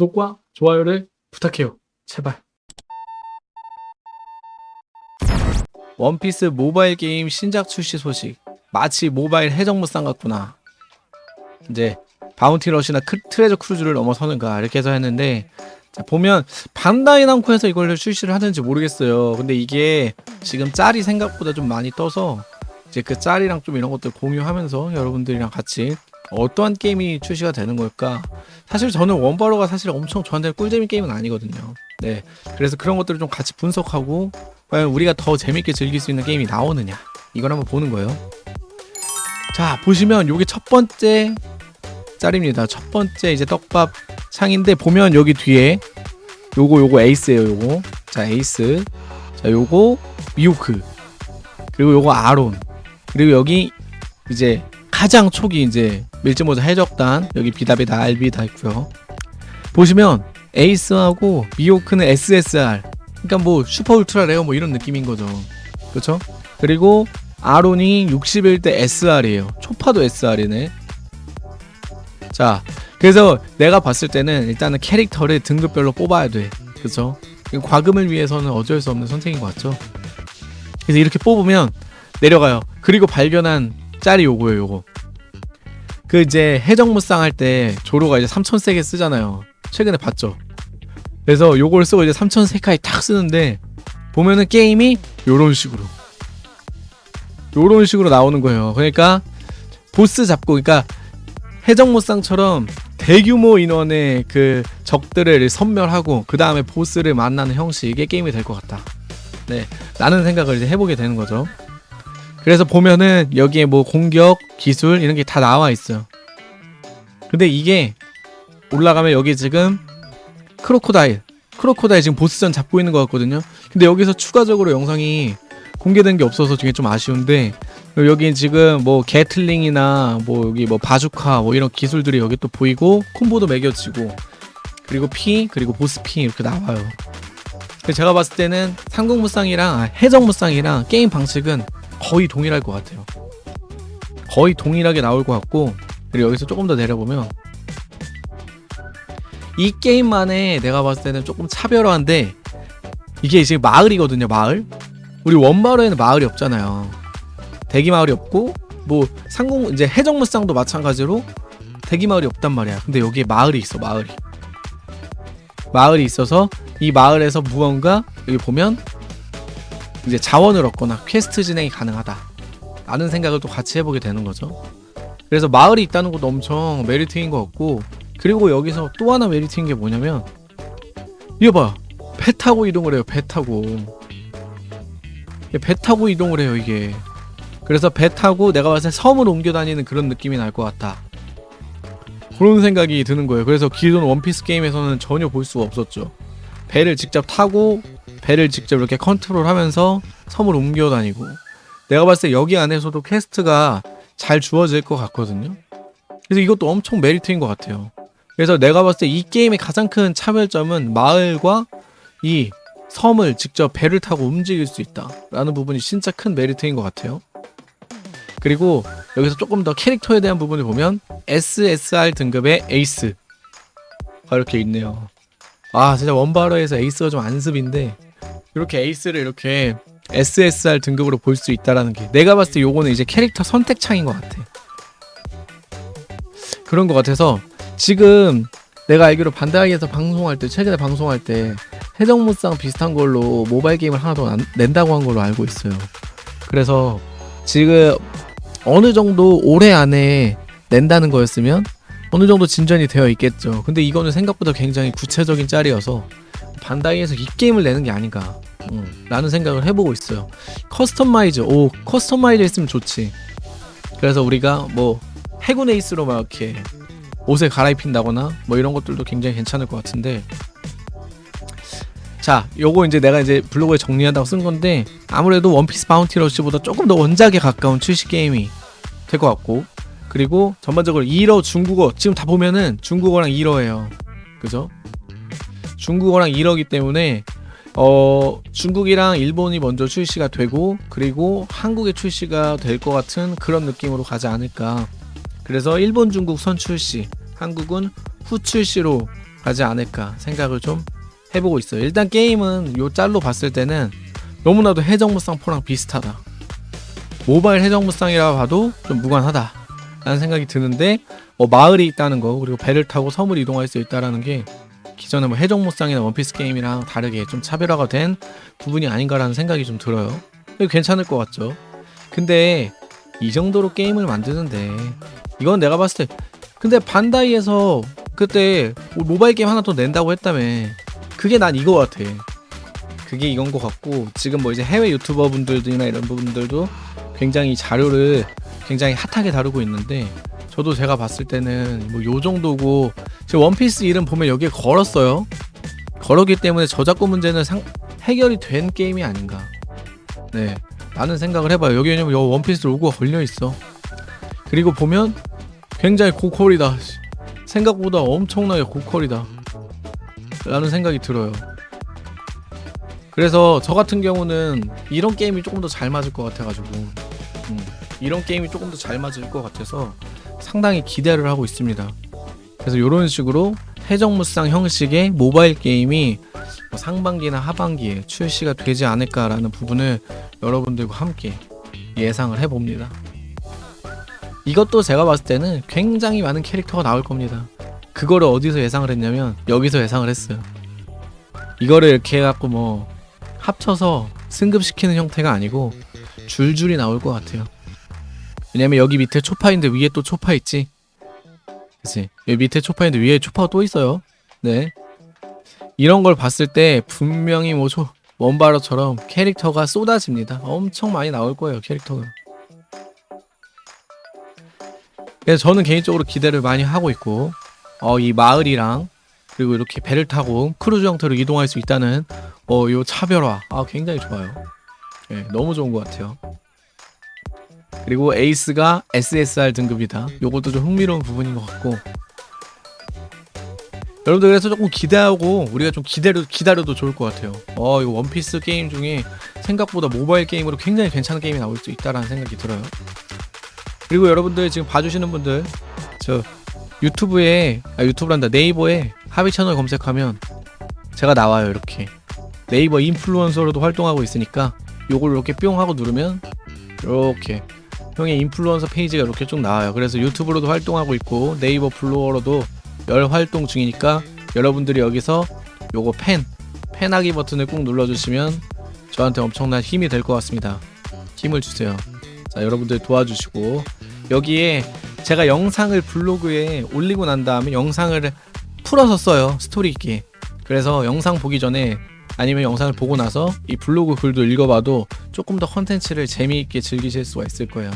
구독과 좋아요를 부탁해요. 제발. 원피스 모바일 게임 신작 출시 소식. 마치 모바일 해적무쌍 같구나. 이제 바운티 러시나 크, 트레저 크루즈를 넘어서는가 이렇게 해서 했는데 자, 보면 반다이 남코에서 이걸 출시를 하는지 모르겠어요. 근데 이게 지금 짤이 생각보다 좀 많이 떠서 이제 그 짤이랑 좀 이런 것들 공유하면서 여러분들이랑 같이 어떠한 게임이 출시가 되는 걸까? 사실 저는 원바로가 사실 엄청 저한테 꿀잼이 게임은 아니거든요. 네. 그래서 그런 것들을 좀 같이 분석하고 과연 우리가 더 재밌게 즐길 수 있는 게임이 나오느냐 이걸 한번 보는 거예요. 자 보시면 요게 첫 번째 짤입니다. 첫 번째 이제 떡밥 창인데 보면 여기 뒤에 요거 요거 에이스예요. 요거 자 에이스 자 요거 미오크 그리고 요거 아론 그리고 여기 이제 가장 초기 이제 밀짚모자 해적단 여기 비다비다 알비 다 있고요. 보시면 에이스하고 미오크는 SSR 그러니까 뭐 슈퍼 울트라 레어 뭐 이런 느낌인 거죠. 그렇죠? 그리고 아론이 61대 SR이에요. 초파도 SR이네. 자, 그래서 내가 봤을 때는 일단은 캐릭터를 등급별로 뽑아야 돼. 그렇죠? 과금을 위해서는 어쩔 수 없는 선택인 것 같죠? 그래서 이렇게 뽑으면 내려가요. 그리고 발견한 짤이 요거예요, 요거. 그 이제 해적무쌍 할 때 조로가 이제 3000세게 쓰잖아요. 최근에 봤죠? 그래서 요걸 쓰고 이제 3000세카이 탁 쓰는데 보면은 게임이 요런 식으로 요런 식으로 나오는 거예요. 그러니까 보스 잡고 그러니까 해적무쌍처럼 대규모 인원의 그 적들을 섬멸하고 그 다음에 보스를 만나는 형식의 게임이 될 것 같다. 네, 라는 생각을 이제 해보게 되는 거죠. 그래서 보면은 여기에 뭐 공격, 기술 이런 게 다 나와 있어요. 근데 이게 올라가면 여기 지금 크로코다일, 크로코다일 지금 보스전 잡고 있는 것 같거든요. 근데 여기서 추가적으로 영상이 공개된 게 없어서 되게 좀 아쉬운데 여기 지금 뭐 게틀링이나 뭐 여기 뭐 바주카 뭐 이런 기술들이 여기 또 보이고 콤보도 매겨지고 그리고 피 그리고 보스 피 이렇게 나와요. 제가 봤을 때는 상공무쌍이랑 아, 해적무쌍이랑 게임 방식은 거의 동일할 것 같아요. 거의 동일하게 나올 것 같고 그리고 여기서 조금 더 내려보면 이 게임만에 내가 봤을 때는 조금 차별화인데 이게 지금 마을이거든요 마을. 우리 원마을에는 마을이 없잖아요. 대기 마을이 없고 뭐 상공 이제 해적무쌍도 마찬가지로 대기 마을이 없단 말이야. 근데 여기에 마을이 있어 마을이. 마을이 있어서 이 마을에서 무언가 여기 보면 이제 자원을 얻거나 퀘스트 진행이 가능하다 라는 생각을 또 같이 해보게 되는 거죠 그래서 마을이 있다는 것도 엄청 메리트인 것 같고 그리고 여기서 또 하나 메리트인 게 뭐냐면 이거 봐. 배 타고 이동을 해요. 배 타고. 배 타고 이동을 해요. 이게. 그래서 배 타고 내가 봤을 때 섬을 옮겨 다니는 그런 느낌이 날 것 같다. 그런 생각이 드는 거예요. 그래서 기존 원피스 게임에서는 전혀 볼 수가 없었죠. 배를 직접 타고 배를 직접 이렇게 컨트롤하면서 섬을 옮겨 다니고 내가 봤을 때 여기 안에서도 quest가 잘 주어질 것 같거든요. 그래서 이것도 엄청 메리트인 것 같아요. 그래서 내가 봤을 때 이 게임의 가장 큰 차별점은 마을과 이 섬을 직접 배를 타고 움직일 수 있다 라는 부분이 진짜 큰 메리트인 것 같아요 그리고 여기서 조금 더 캐릭터에 대한 부분을 보면 SSR 등급의 에이스가 이렇게 있네요 아 진짜 원바로에서 에이스가 좀 안습인데 이렇게 에이스를 이렇게 SSR 등급으로 볼 수 있다라는 게 내가 봤을 때 요거는 이제 캐릭터 선택창인 것 같아 그런 것 같아서 지금 내가 알기로 반다이에서 방송할 때 최근에 방송할 때 해적무쌍 비슷한 걸로 모바일 게임을 하나 더 안- 낸다고 한 걸로 알고 있어요. 그래서 지금 어느 정도 올해 안에 낸다는 거였으면 어느 정도 진전이 되어 있겠죠. 근데 이거는 생각보다 굉장히 구체적인 짤이어서 반다이에서 이 게임을 내는 게 아닌가 음, 라는 생각을 해보고 있어요. customize 오 customize 했으면 좋지. 그래서 우리가 뭐 해군 에이스로 막 이렇게 옷을 갈아입힌다거나 뭐 이런 것들도 굉장히 괜찮을 것 같은데 자 요거 이제 내가 이제 블로그에 정리한다고 쓴 건데 아무래도 원피스 바운티 러시보다 조금 더 원작에 가까운 출시 게임이 될 것 같고 그리고 전반적으로 1어 중국어 지금 다 보면은 중국어랑 1어예요 그죠 중국어랑 1어기 때문에 어 중국이랑 일본이 먼저 출시가 되고 그리고 한국에 출시가 될 것 같은 그런 느낌으로 가지 않을까 그래서 일본 중국 선 출시 한국은 후 출시로 가지 않을까 생각을 좀 해보고 있어요. 일단 게임은 요 짤로 봤을 때는 너무나도 해적무쌍 4랑 비슷하다. 모바일 해적무쌍이라 봐도 좀 무관하다. 라는 생각이 드는데 어, 마을이 있다는 거 그리고 배를 타고 섬을 이동할 수 있다라는 게 기존의 뭐 해적무쌍이나 원피스 게임이랑 다르게 좀 차별화가 된 부분이 아닌가라는 생각이 좀 들어요. 괜찮을 것 같죠? 근데 이 정도로 게임을 만드는데 이건 내가 봤을 때 근데 반다이에서 그때 뭐 모바일 게임 하나 더 낸다고 했다며 그게 난 이거 같아 그게 이건 것 같고 지금 뭐 이제 해외 유튜버 분들이나 이런 분들도 굉장히 자료를 굉장히 핫하게 다루고 있는데 저도 제가 봤을 때는 뭐 요 정도고 지금 원피스 이름 보면 여기에 걸었어요. 걸었기 때문에 저작권 문제는 상, 해결이 된 게임이 아닌가. 네 라는 생각을 해봐요. 여기 왜냐면 요 원피스 로고가 걸려있어. 그리고 보면 굉장히 고퀄이다. 생각보다 엄청나게 고퀄이다. 라는 생각이 들어요. 그래서 저 같은 경우는 이런 게임이 조금 더 잘 맞을 것 같아가지고. 음, 이런 게임이 조금 더 잘 맞을 것 같아서 상당히 기대를 하고 있습니다 그래서 이런 식으로 해적무쌍 형식의 모바일 게임이 뭐 상반기나 하반기에 출시가 되지 않을까라는 부분을 여러분들과 함께 예상을 해봅니다. 이것도 제가 봤을 때는 굉장히 많은 캐릭터가 나올 겁니다. 그거를 어디서 예상을 했냐면 여기서 예상을 했어요. 이거를 이렇게 해갖고 뭐 합쳐서 승급시키는 형태가 아니고 줄줄이 나올 것 같아요. 왜냐면 여기 밑에 초파 인데 위에 또 초파 있지. 그치? 여기 밑에 초파 인데 위에 초파가 또 있어요. 네. 이런 걸 봤을 때 분명히 뭐 초, 원바로처럼 캐릭터가 쏟아집니다. 엄청 많이 나올 거예요, 캐릭터가. 그래서 저는 개인적으로 기대를 많이 하고 있고, 어, 이 마을이랑 그리고 이렇게 배를 타고 크루즈 형태로 이동할 수 있다는 어, 요 차별화. 아, 굉장히 좋아요. 예, 너무 좋은 것 같아요. 그리고 에이스가 SSR 등급이다. 요것도 좀 흥미로운 부분인 것 같고, 여러분들 그래서 조금 기대하고 우리가 좀 기다려 기다려도 좋을 것 같아요. 어 이거 원피스 게임 중에 생각보다 모바일 게임으로 굉장히 괜찮은 게임이 나올 수 있다라는 생각이 들어요. 그리고 여러분들 지금 봐주시는 분들 저 유튜브에 아 유튜브란다 네이버에 하비 채널 검색하면 제가 나와요 이렇게 네이버 인플루언서로도 활동하고 있으니까 요걸 이렇게 뿅 하고 누르면 이렇게 형의 인플루언서 페이지가 이렇게 쭉 나와요. 그래서 유튜브로도 활동하고 있고 네이버 블로어로도 열 활동 중이니까 여러분들이 여기서 요거 팬 팬하기 버튼을 꾹 눌러주시면 저한테 엄청난 힘이 될 것 같습니다. 힘을 주세요. 자 여러분들 도와주시고 여기에 제가 영상을 블로그에 올리고 난 다음에 영상을 풀어서 써요 스토리 있게. 그래서 영상 보기 전에 아니면 영상을 보고 나서 이 블로그 글도 읽어봐도 조금 더 컨텐츠를 재미있게 즐기실 수가 있을 거예요.